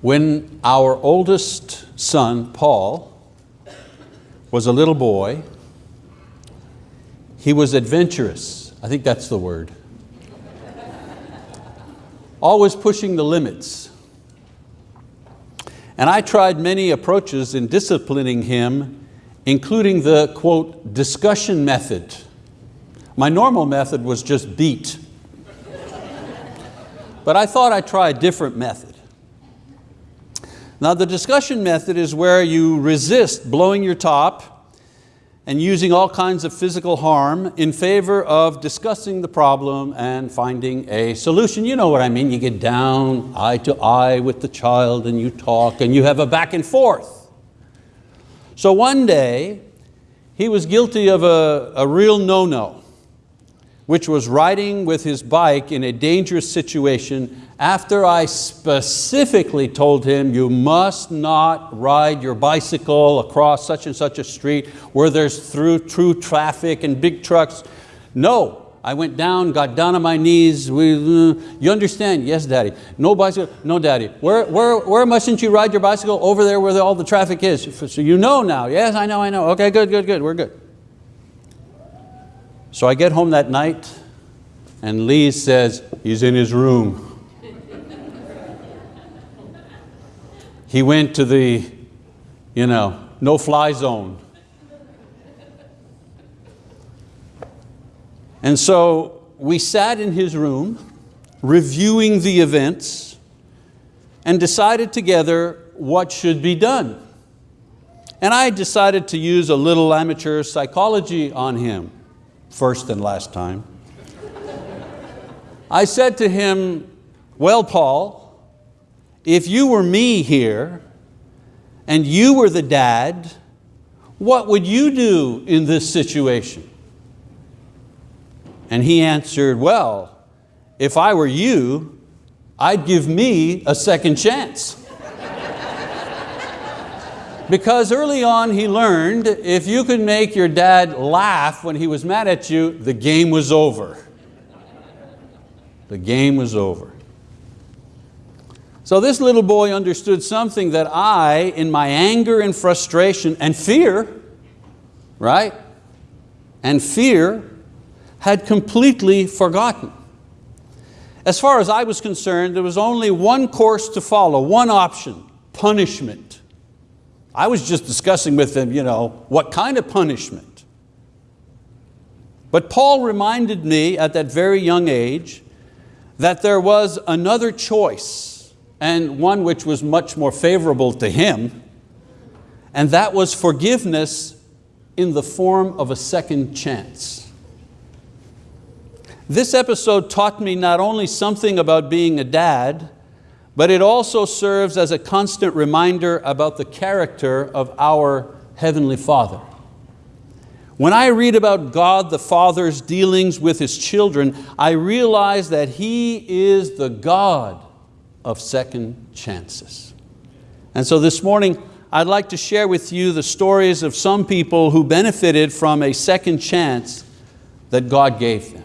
When our oldest son, Paul, was a little boy, he was adventurous. I think that's the word. Always pushing the limits. And I tried many approaches in disciplining him, including the, quote, discussion method. My normal method was just beat. but I thought I'd try a different method. Now the discussion method is where you resist blowing your top and using all kinds of physical harm in favor of discussing the problem and finding a solution. You know what I mean, you get down eye to eye with the child and you talk and you have a back and forth. So one day, he was guilty of a, a real no-no which was riding with his bike in a dangerous situation after I specifically told him you must not ride your bicycle across such and such a street where there's through true traffic and big trucks. No, I went down, got down on my knees. We, uh, you understand? Yes, daddy. No bicycle? No, daddy. Where, where, where mustn't you ride your bicycle? Over there where all the traffic is. So you know now. Yes, I know, I know. Okay, good, good, good, we're good. So I get home that night and Lee says, he's in his room. He went to the you know, no-fly zone. And so we sat in his room reviewing the events and decided together what should be done. And I decided to use a little amateur psychology on him first and last time. I said to him, well, Paul, if you were me here and you were the dad, what would you do in this situation? And he answered, well, if I were you, I'd give me a second chance. Because early on he learned if you could make your dad laugh when he was mad at you, the game was over. The game was over. So this little boy understood something that I, in my anger and frustration and fear, right? And fear, had completely forgotten. As far as I was concerned, there was only one course to follow, one option, punishment. I was just discussing with them, you know, what kind of punishment. But Paul reminded me at that very young age that there was another choice and one which was much more favorable to him, and that was forgiveness in the form of a second chance. This episode taught me not only something about being a dad, but it also serves as a constant reminder about the character of our Heavenly Father. When I read about God the Father's dealings with His children, I realize that He is the God of second chances. And so this morning, I'd like to share with you the stories of some people who benefited from a second chance that God gave them.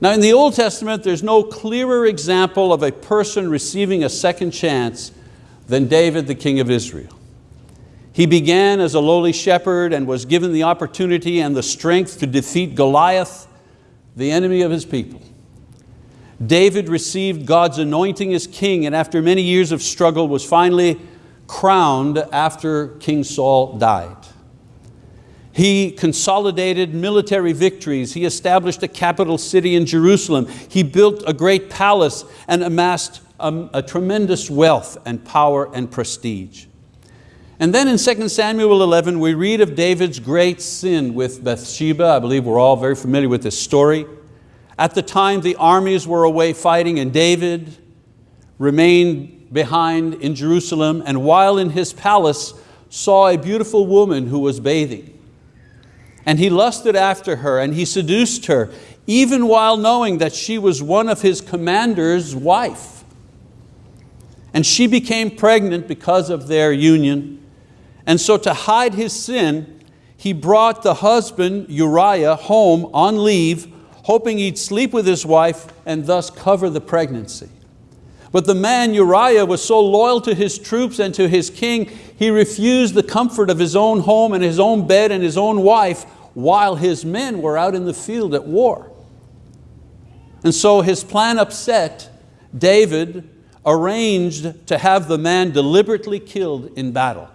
Now in the Old Testament, there's no clearer example of a person receiving a second chance than David, the king of Israel. He began as a lowly shepherd and was given the opportunity and the strength to defeat Goliath, the enemy of his people. David received God's anointing as king and after many years of struggle was finally crowned after King Saul died. He consolidated military victories. He established a capital city in Jerusalem. He built a great palace and amassed a, a tremendous wealth and power and prestige. And then in 2 Samuel 11, we read of David's great sin with Bathsheba. I believe we're all very familiar with this story. At the time, the armies were away fighting and David remained behind in Jerusalem and while in his palace saw a beautiful woman who was bathing. And he lusted after her and he seduced her, even while knowing that she was one of his commander's wife. And she became pregnant because of their union. And so to hide his sin, he brought the husband Uriah home on leave, hoping he'd sleep with his wife and thus cover the pregnancy. But the man Uriah was so loyal to his troops and to his king, he refused the comfort of his own home and his own bed and his own wife while his men were out in the field at war. And so his plan upset, David arranged to have the man deliberately killed in battle.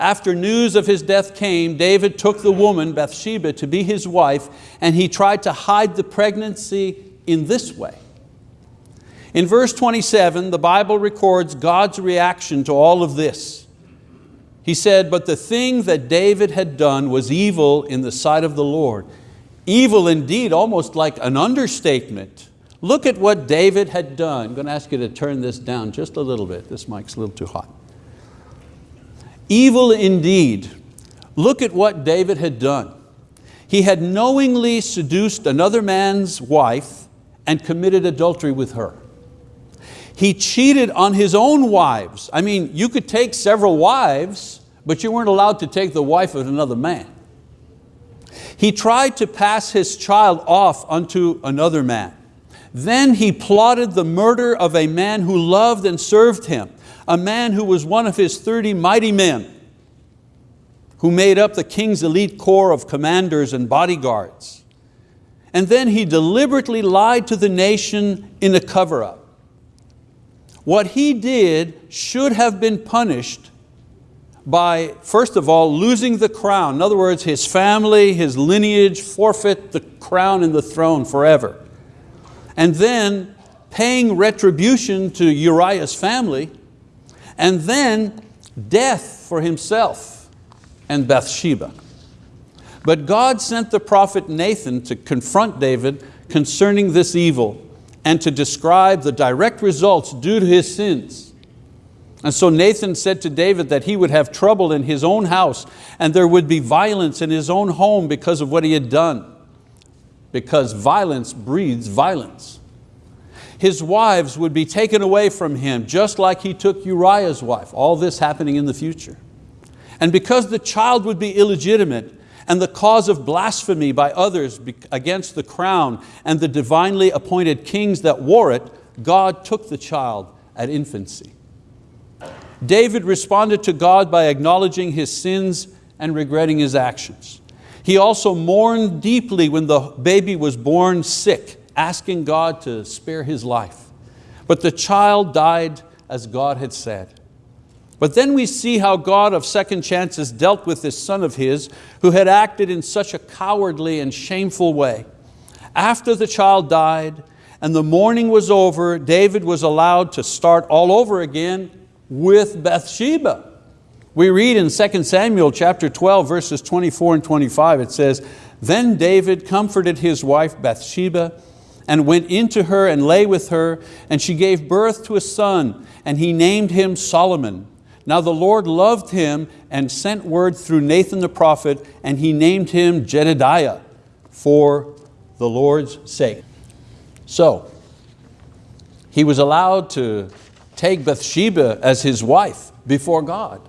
After news of his death came, David took the woman, Bathsheba, to be his wife, and he tried to hide the pregnancy in this way. In verse 27, the Bible records God's reaction to all of this. He said, but the thing that David had done was evil in the sight of the Lord. Evil indeed, almost like an understatement. Look at what David had done. I'm going to ask you to turn this down just a little bit. This mic's a little too hot. Evil indeed. Look at what David had done. He had knowingly seduced another man's wife and committed adultery with her. He cheated on his own wives. I mean, you could take several wives, but you weren't allowed to take the wife of another man. He tried to pass his child off unto another man. Then he plotted the murder of a man who loved and served him, a man who was one of his 30 mighty men, who made up the king's elite corps of commanders and bodyguards. And then he deliberately lied to the nation in a cover-up. What he did should have been punished by, first of all, losing the crown. In other words, his family, his lineage forfeit the crown and the throne forever. And then paying retribution to Uriah's family, and then death for himself and Bathsheba. But God sent the prophet Nathan to confront David concerning this evil and to describe the direct results due to his sins. And so Nathan said to David that he would have trouble in his own house and there would be violence in his own home because of what he had done. Because violence breeds violence. His wives would be taken away from him just like he took Uriah's wife. All this happening in the future. And because the child would be illegitimate, and the cause of blasphemy by others against the crown and the divinely appointed kings that wore it, God took the child at infancy. David responded to God by acknowledging his sins and regretting his actions. He also mourned deeply when the baby was born sick, asking God to spare his life. But the child died as God had said. But then we see how God of second chances dealt with this son of his who had acted in such a cowardly and shameful way. After the child died and the mourning was over, David was allowed to start all over again with Bathsheba. We read in 2 Samuel chapter 12 verses 24 and 25, it says, Then David comforted his wife Bathsheba and went into her and lay with her, and she gave birth to a son, and he named him Solomon. Now the Lord loved him and sent word through Nathan the prophet, and he named him Jedediah for the Lord's sake. So, he was allowed to take Bathsheba as his wife before God.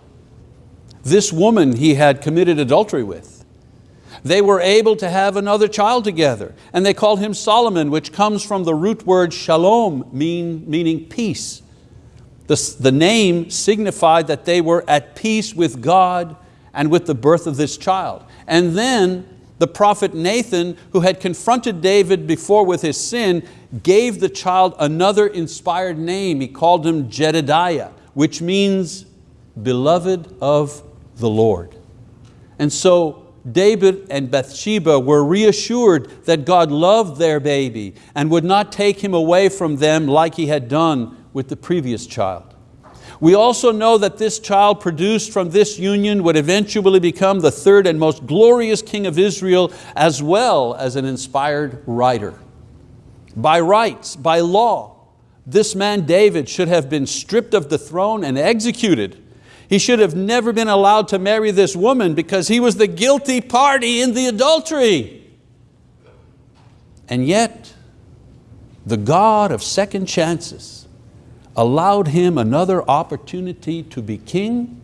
This woman he had committed adultery with. They were able to have another child together, and they called him Solomon, which comes from the root word shalom, mean, meaning peace. The, the name signified that they were at peace with God and with the birth of this child. And then the prophet Nathan, who had confronted David before with his sin, gave the child another inspired name. He called him Jedediah, which means beloved of the Lord. And so David and Bathsheba were reassured that God loved their baby and would not take him away from them like he had done with the previous child. We also know that this child produced from this union would eventually become the third and most glorious king of Israel as well as an inspired writer. By rights, by law, this man David should have been stripped of the throne and executed. He should have never been allowed to marry this woman because he was the guilty party in the adultery. And yet, the God of second chances allowed him another opportunity to be king,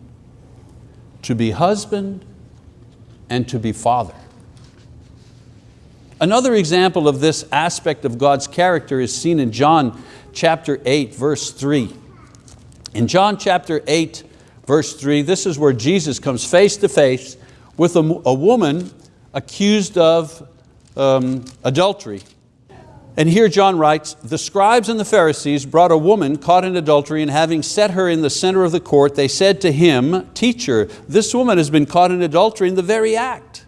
to be husband, and to be father. Another example of this aspect of God's character is seen in John chapter 8, verse 3. In John chapter 8, verse 3, this is where Jesus comes face to face with a, a woman accused of um, adultery. And here John writes, the scribes and the Pharisees brought a woman caught in adultery and having set her in the center of the court, they said to him, teacher, this woman has been caught in adultery in the very act.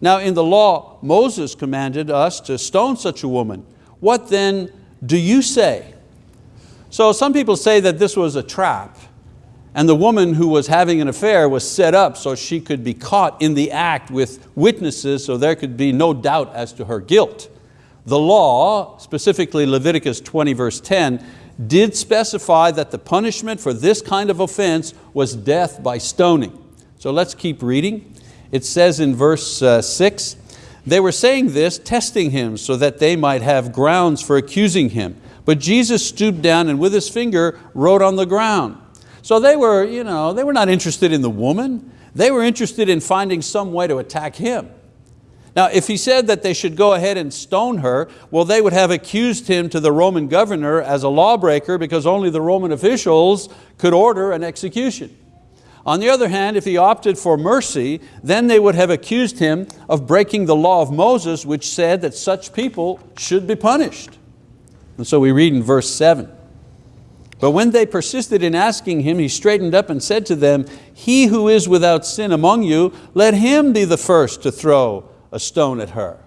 Now in the law, Moses commanded us to stone such a woman. What then do you say? So some people say that this was a trap and the woman who was having an affair was set up so she could be caught in the act with witnesses so there could be no doubt as to her guilt. The law, specifically Leviticus 20 verse 10, did specify that the punishment for this kind of offense was death by stoning. So let's keep reading. It says in verse uh, six, they were saying this, testing him so that they might have grounds for accusing him. But Jesus stooped down and with his finger wrote on the ground. So they were, you know, they were not interested in the woman, they were interested in finding some way to attack him. Now, if he said that they should go ahead and stone her, well, they would have accused him to the Roman governor as a lawbreaker because only the Roman officials could order an execution. On the other hand, if he opted for mercy, then they would have accused him of breaking the law of Moses, which said that such people should be punished. And so we read in verse seven, but when they persisted in asking him, he straightened up and said to them, he who is without sin among you, let him be the first to throw a stone at her.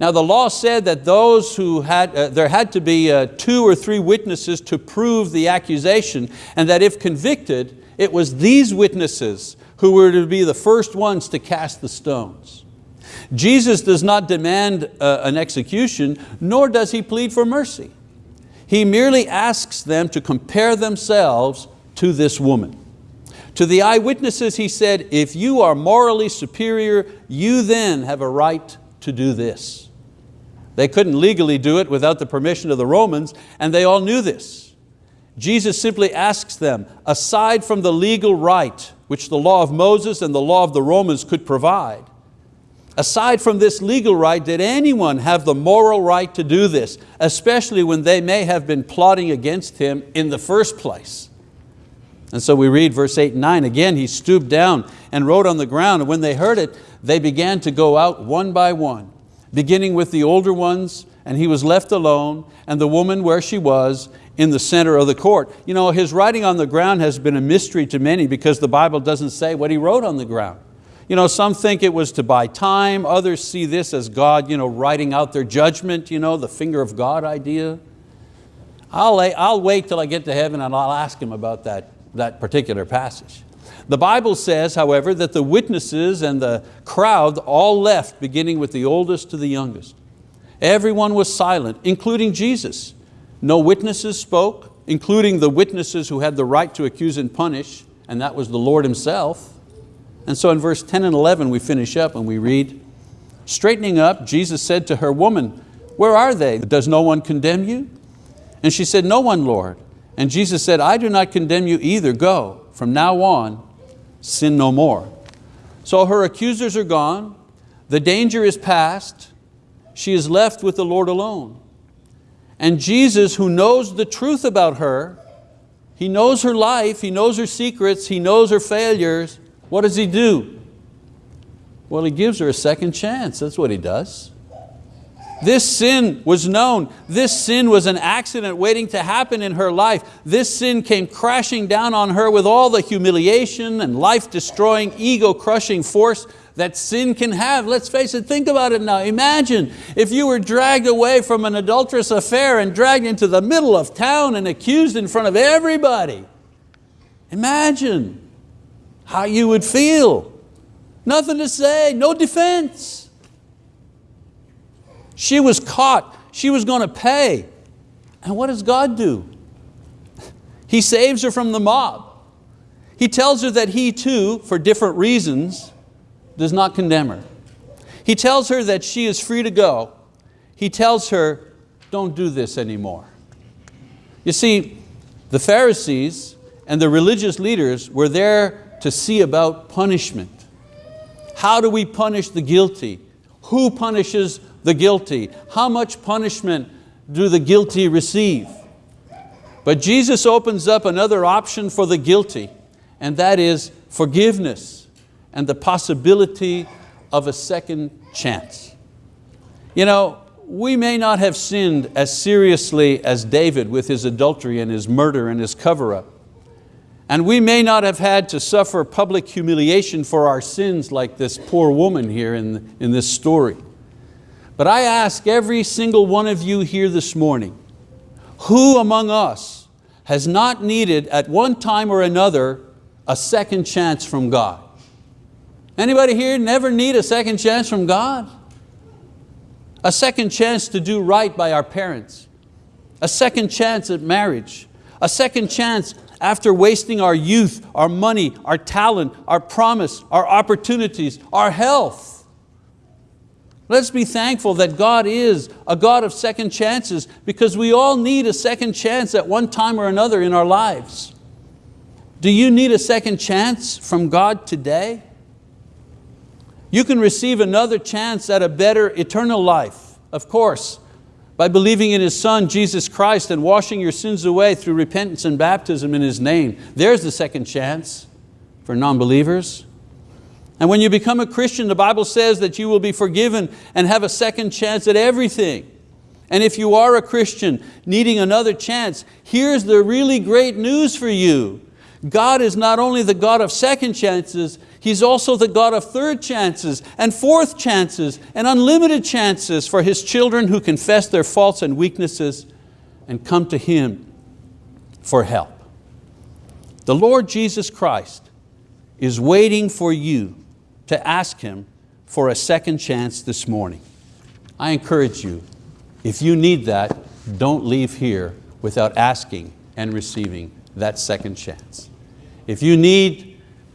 Now the law said that those who had, uh, there had to be uh, two or three witnesses to prove the accusation and that if convicted, it was these witnesses who were to be the first ones to cast the stones. Jesus does not demand uh, an execution, nor does He plead for mercy. He merely asks them to compare themselves to this woman. To the eyewitnesses he said, if you are morally superior, you then have a right to do this. They couldn't legally do it without the permission of the Romans, and they all knew this. Jesus simply asks them, aside from the legal right which the law of Moses and the law of the Romans could provide, aside from this legal right, did anyone have the moral right to do this, especially when they may have been plotting against him in the first place? And so we read verse eight and nine, again he stooped down and wrote on the ground, and when they heard it, they began to go out one by one, beginning with the older ones, and he was left alone, and the woman where she was, in the center of the court. You know, his writing on the ground has been a mystery to many because the Bible doesn't say what he wrote on the ground. You know, some think it was to buy time, others see this as God you know, writing out their judgment, you know, the finger of God idea. I'll, I'll wait till I get to heaven and I'll ask him about that that particular passage. The Bible says, however, that the witnesses and the crowd all left, beginning with the oldest to the youngest. Everyone was silent, including Jesus. No witnesses spoke, including the witnesses who had the right to accuse and punish, and that was the Lord Himself. And so in verse 10 and 11 we finish up and we read, Straightening up, Jesus said to her, Woman, where are they? Does no one condemn you? And she said, No one, Lord. And Jesus said, I do not condemn you either, go. From now on, sin no more. So her accusers are gone, the danger is past, she is left with the Lord alone. And Jesus, who knows the truth about her, He knows her life, He knows her secrets, He knows her failures, what does He do? Well, He gives her a second chance, that's what He does. This sin was known. This sin was an accident waiting to happen in her life. This sin came crashing down on her with all the humiliation and life-destroying, ego-crushing force that sin can have. Let's face it, think about it now. Imagine if you were dragged away from an adulterous affair and dragged into the middle of town and accused in front of everybody. Imagine how you would feel. Nothing to say, no defense. She was caught, she was going to pay. And what does God do? He saves her from the mob. He tells her that he too, for different reasons, does not condemn her. He tells her that she is free to go. He tells her, don't do this anymore. You see, the Pharisees and the religious leaders were there to see about punishment. How do we punish the guilty? Who punishes the guilty? How much punishment do the guilty receive? But Jesus opens up another option for the guilty, and that is forgiveness and the possibility of a second chance. You know, we may not have sinned as seriously as David with his adultery and his murder and his cover-up. And we may not have had to suffer public humiliation for our sins like this poor woman here in, in this story. But I ask every single one of you here this morning, who among us has not needed at one time or another a second chance from God? Anybody here never need a second chance from God? A second chance to do right by our parents. A second chance at marriage. A second chance after wasting our youth, our money, our talent, our promise, our opportunities, our health. Let's be thankful that God is a God of second chances because we all need a second chance at one time or another in our lives. Do you need a second chance from God today? You can receive another chance at a better eternal life, of course, by believing in His Son, Jesus Christ, and washing your sins away through repentance and baptism in His name. There's the second chance for non-believers. And when you become a Christian, the Bible says that you will be forgiven and have a second chance at everything. And if you are a Christian needing another chance, here's the really great news for you. God is not only the God of second chances, He's also the God of third chances and fourth chances and unlimited chances for His children who confess their faults and weaknesses and come to Him for help. The Lord Jesus Christ is waiting for you to ask Him for a second chance this morning. I encourage you, if you need that, don't leave here without asking and receiving that second chance. If you need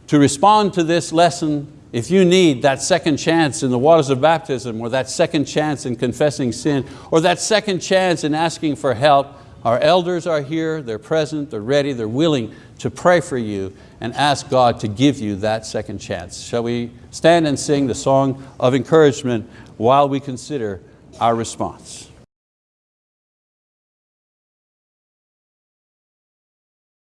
to respond to this lesson, if you need that second chance in the waters of baptism or that second chance in confessing sin or that second chance in asking for help, our elders are here, they're present, they're ready, they're willing to pray for you and ask God to give you that second chance. Shall we stand and sing the song of encouragement while we consider our response?